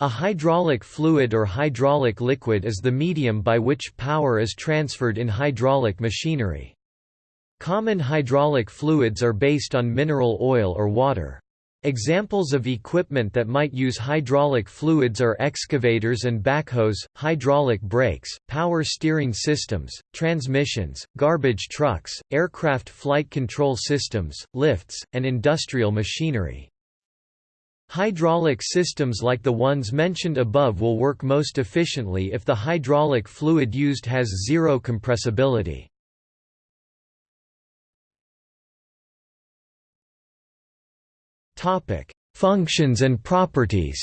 A hydraulic fluid or hydraulic liquid is the medium by which power is transferred in hydraulic machinery. Common hydraulic fluids are based on mineral oil or water. Examples of equipment that might use hydraulic fluids are excavators and backhoes, hydraulic brakes, power steering systems, transmissions, garbage trucks, aircraft flight control systems, lifts, and industrial machinery. Hydraulic systems like the ones mentioned above will work most efficiently if the hydraulic fluid used has zero compressibility. Functions and properties.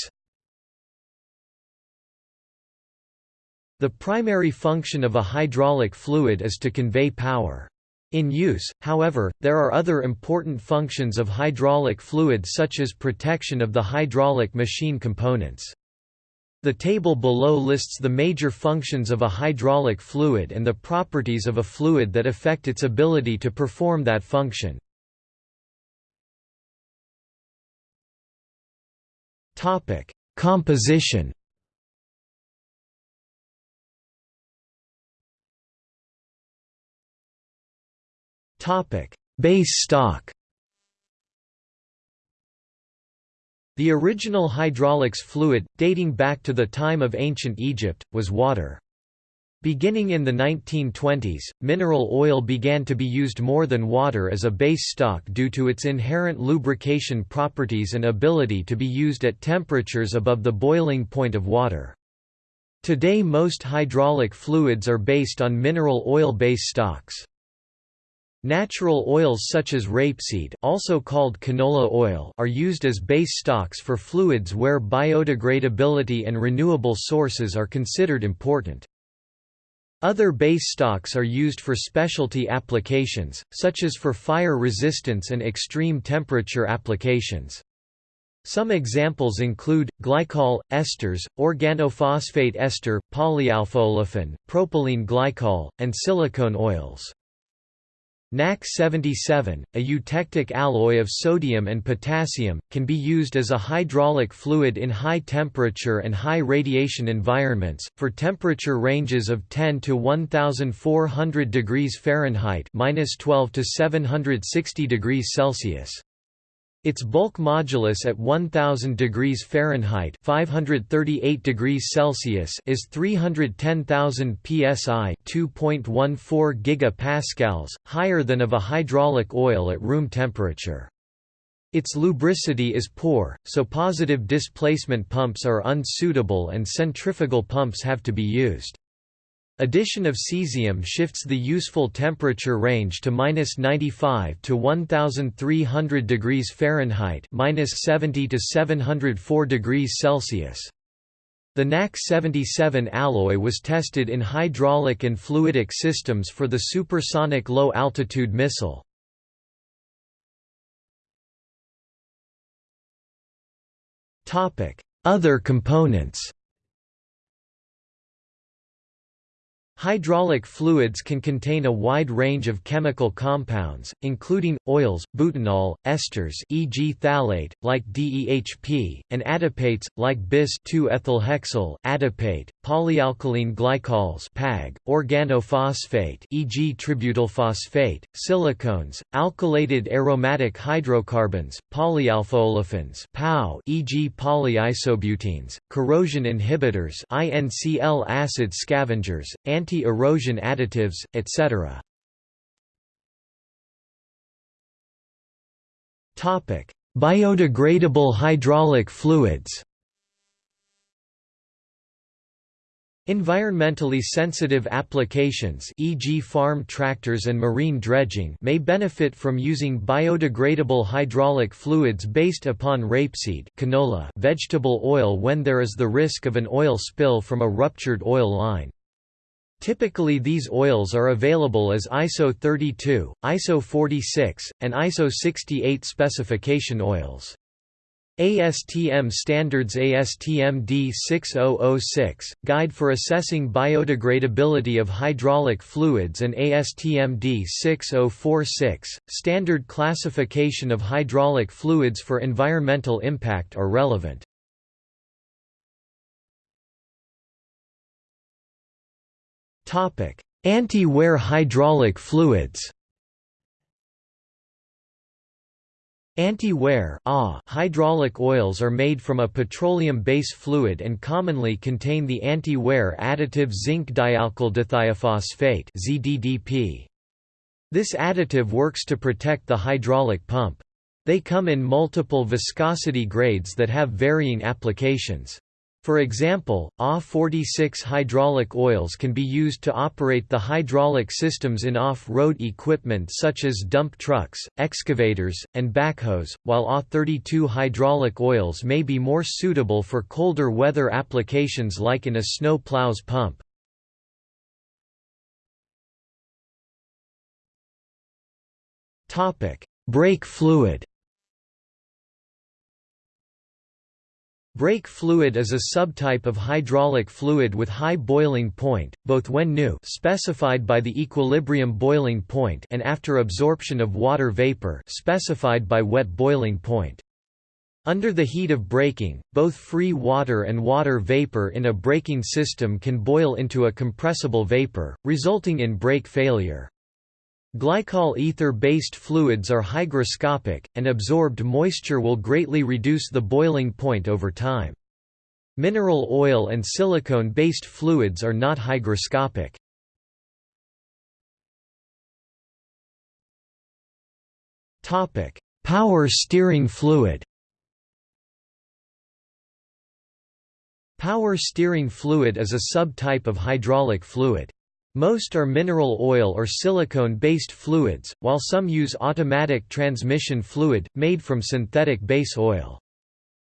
The primary function of a hydraulic fluid is to convey power. In use, however, there are other important functions of hydraulic fluid such as protection of the hydraulic machine components. The table below lists the major functions of a hydraulic fluid and the properties of a fluid that affect its ability to perform that function. Composition. Base stock. The original hydraulics fluid, dating back to the time of ancient Egypt, was water. Beginning in the 1920s, mineral oil began to be used more than water as a base stock due to its inherent lubrication properties and ability to be used at temperatures above the boiling point of water. Today most hydraulic fluids are based on mineral oil base stocks. Natural oils such as rapeseed also called canola oil are used as base stocks for fluids where biodegradability and renewable sources are considered important. Other base stocks are used for specialty applications, such as for fire resistance and extreme temperature applications. Some examples include, glycol, esters, organophosphate ester, polyalphaolefin, propylene glycol, and silicone oils. NaK77, a eutectic alloy of sodium and potassium, can be used as a hydraulic fluid in high temperature and high radiation environments, for temperature ranges of 10 to 1400 degrees Fahrenheit -12 to 760 degrees Celsius. Its bulk modulus at 1000 degrees Fahrenheit, 538 degrees Celsius is 310,000 psi, 2.14 gigapascals, higher than of a hydraulic oil at room temperature. Its lubricity is poor, so positive displacement pumps are unsuitable and centrifugal pumps have to be used. Addition of cesium shifts the useful temperature range to -95 to 1300 degrees Fahrenheit, -70 to 704 degrees Celsius. The NaK77 alloy was tested in hydraulic and fluidic systems for the supersonic low-altitude missile. Other components Hydraulic fluids can contain a wide range of chemical compounds, including, oils, butanol, esters e.g. phthalate, like DEHP, and adipates, like bis-2-ethylhexyl, adipate, polyalkylene glycols PAG, organophosphate e.g. tributylphosphate, silicones, alkylated aromatic hydrocarbons, polyalphaolefins PAO e.g. polyisobutenes, corrosion inhibitors INCL acid scavengers, anti anti-erosion additives, etc. Biodegradable hydraulic fluids Environmentally sensitive applications e.g. farm tractors and marine dredging may benefit from using biodegradable hydraulic fluids based upon rapeseed canola vegetable oil when there is the risk of an oil spill from a ruptured oil line. Typically these oils are available as ISO 32, ISO 46, and ISO 68 specification oils. ASTM Standards ASTM D6006, Guide for Assessing Biodegradability of Hydraulic Fluids and ASTM D6046, Standard Classification of Hydraulic Fluids for Environmental Impact are relevant. Anti-wear hydraulic fluids Anti-wear ah, hydraulic oils are made from a petroleum base fluid and commonly contain the anti-wear additive zinc dialkyl dithiophosphate ZDDP. This additive works to protect the hydraulic pump. They come in multiple viscosity grades that have varying applications. For example, AW46 hydraulic oils can be used to operate the hydraulic systems in off-road equipment such as dump trucks, excavators, and backhoes, while AW32 hydraulic oils may be more suitable for colder weather applications like in a snow plows pump. Brake fluid Brake fluid is a subtype of hydraulic fluid with high boiling point, both when new specified by the equilibrium boiling point and after absorption of water vapor specified by wet boiling point. Under the heat of braking, both free water and water vapor in a braking system can boil into a compressible vapor, resulting in brake failure. Glycol ether-based fluids are hygroscopic, and absorbed moisture will greatly reduce the boiling point over time. Mineral oil and silicone-based fluids are not hygroscopic. Power steering fluid Power steering fluid is a subtype of hydraulic fluid. Most are mineral oil or silicone-based fluids, while some use automatic transmission fluid, made from synthetic base oil.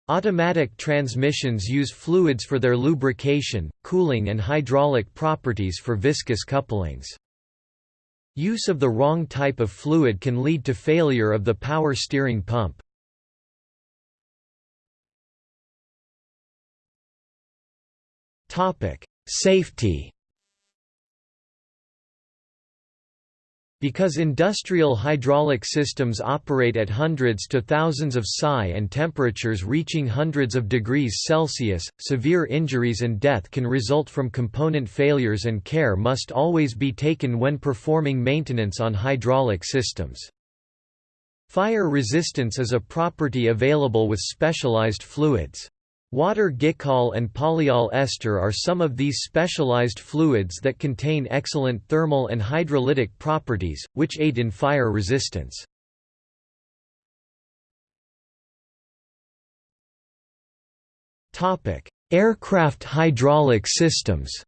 Automatic transmissions use fluids for their lubrication, cooling and hydraulic properties for viscous couplings. Use of the wrong type of fluid can lead to failure of the power steering pump. Safety Because industrial hydraulic systems operate at hundreds to thousands of psi and temperatures reaching hundreds of degrees Celsius, severe injuries and death can result from component failures and care must always be taken when performing maintenance on hydraulic systems. Fire resistance is a property available with specialized fluids. Water glycol and polyol ester are some of these specialized fluids that contain excellent thermal and hydrolytic properties, which aid in fire resistance. Aircraft hydraulic systems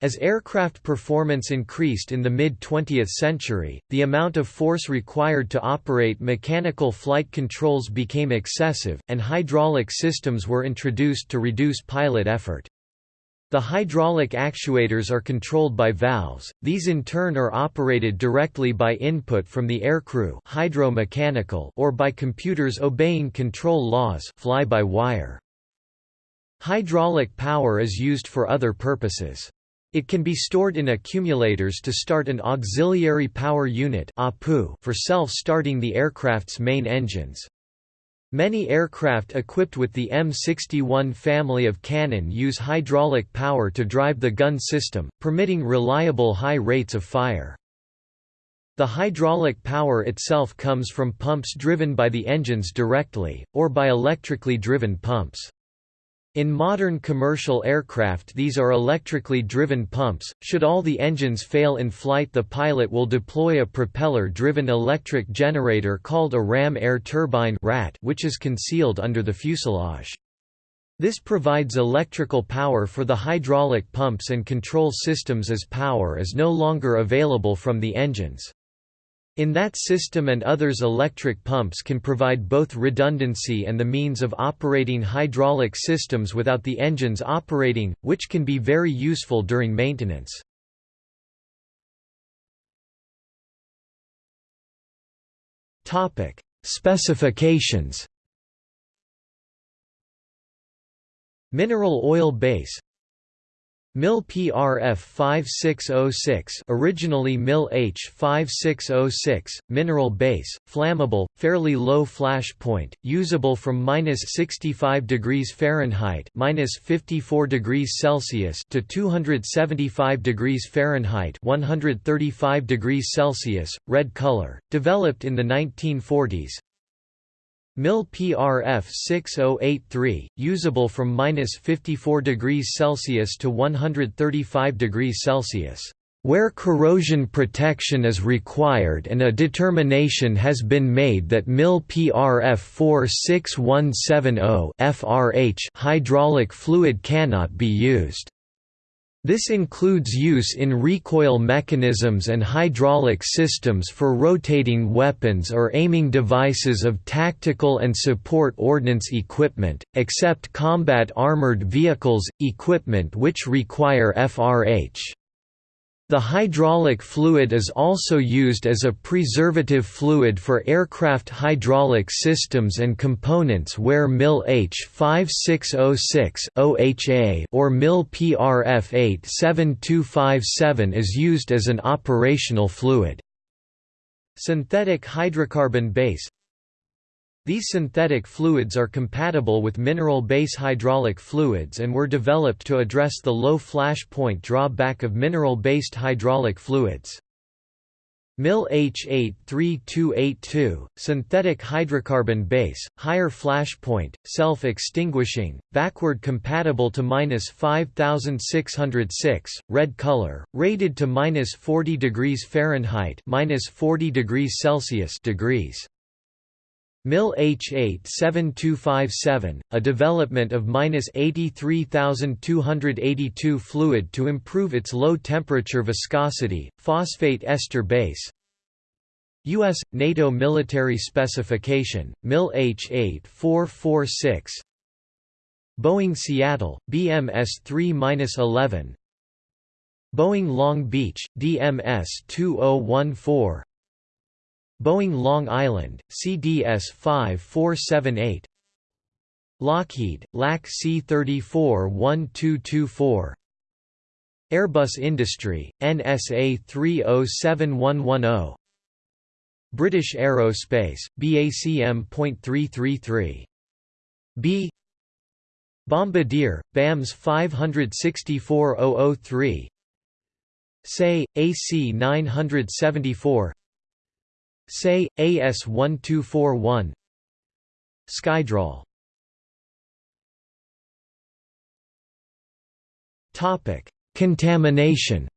As aircraft performance increased in the mid-20th century, the amount of force required to operate mechanical flight controls became excessive, and hydraulic systems were introduced to reduce pilot effort. The hydraulic actuators are controlled by valves, these in turn are operated directly by input from the aircrew hydro-mechanical or by computers obeying control laws fly-by-wire. Hydraulic power is used for other purposes. It can be stored in accumulators to start an auxiliary power unit for self-starting the aircraft's main engines. Many aircraft equipped with the M61 family of cannon use hydraulic power to drive the gun system, permitting reliable high rates of fire. The hydraulic power itself comes from pumps driven by the engines directly, or by electrically driven pumps. In modern commercial aircraft these are electrically driven pumps. Should all the engines fail in flight the pilot will deploy a propeller-driven electric generator called a ram air turbine which is concealed under the fuselage. This provides electrical power for the hydraulic pumps and control systems as power is no longer available from the engines. In that system and others electric pumps can provide both redundancy and the means of operating hydraulic systems without the engines operating, which can be very useful during maintenance. Specifications. Mineral oil base MIL PRF 5606 originally MIL H 5606, mineral base, flammable, fairly low flash point, usable from minus 65 degrees Fahrenheit minus 54 degrees Celsius to 275 degrees Fahrenheit 135 degrees Celsius, red color, developed in the 1940s, MIL PRF 6083, usable from minus 54 degrees Celsius to 135 degrees Celsius, where corrosion protection is required and a determination has been made that MIL PRF 46170 FRH hydraulic fluid cannot be used. This includes use in recoil mechanisms and hydraulic systems for rotating weapons or aiming devices of tactical and support ordnance equipment, except combat armored vehicles, equipment which require FRH. The hydraulic fluid is also used as a preservative fluid for aircraft hydraulic systems and components where MIL H5606 OHA or MIL PRF 87257 is used as an operational fluid. Synthetic hydrocarbon base these synthetic fluids are compatible with mineral-base hydraulic fluids and were developed to address the low flash point drawback of mineral-based hydraulic fluids. MIL H83282, synthetic hydrocarbon base, higher flash point, self-extinguishing, backward compatible to minus 5606, red color, rated to minus 40 degrees Fahrenheit, minus 40 degrees Celsius degrees. MIL H87257, a development of 83282 fluid to improve its low temperature viscosity, phosphate ester base. U.S. NATO military specification, MIL H8446 Boeing Seattle, BMS 3-11 Boeing Long Beach, DMS 2014 Boeing Long Island, CDS 5478 Lockheed, LAC C-34-1224 Airbus Industry, NSA 307110 British Aerospace, BACM.333 B. Bombardier, BAMS 564003 SAE, AC 974 Say, AS1241 Skydrol Contamination.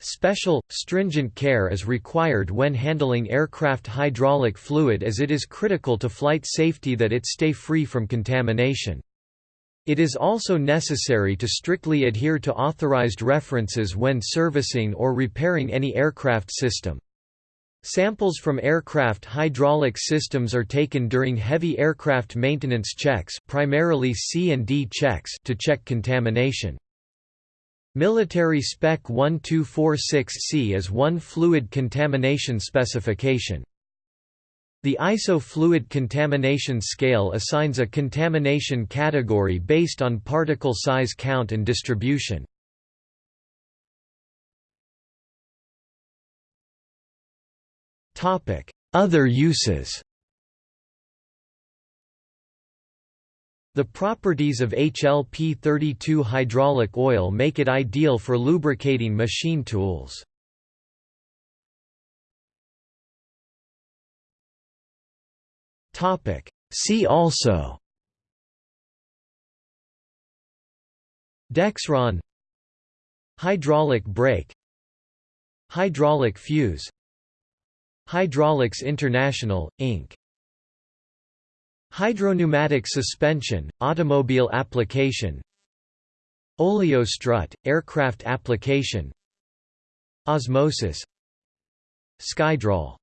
Special, stringent care is required when handling aircraft hydraulic fluid as it is critical to flight safety that it stay free from contamination. It is also necessary to strictly adhere to authorized references when servicing or repairing any aircraft system. Samples from aircraft hydraulic systems are taken during heavy aircraft maintenance checks primarily C&D checks to check contamination. Military Spec 1246C is one fluid contamination specification. The ISO fluid contamination scale assigns a contamination category based on particle size count and distribution. Other uses The properties of HLP32 hydraulic oil make it ideal for lubricating machine tools. Topic. See also. Dexron. Hydraulic brake. Hydraulic fuse. Hydraulics International, Inc. Hydropneumatic suspension, automobile application. Oleostrut, aircraft application. Osmosis. Skydrol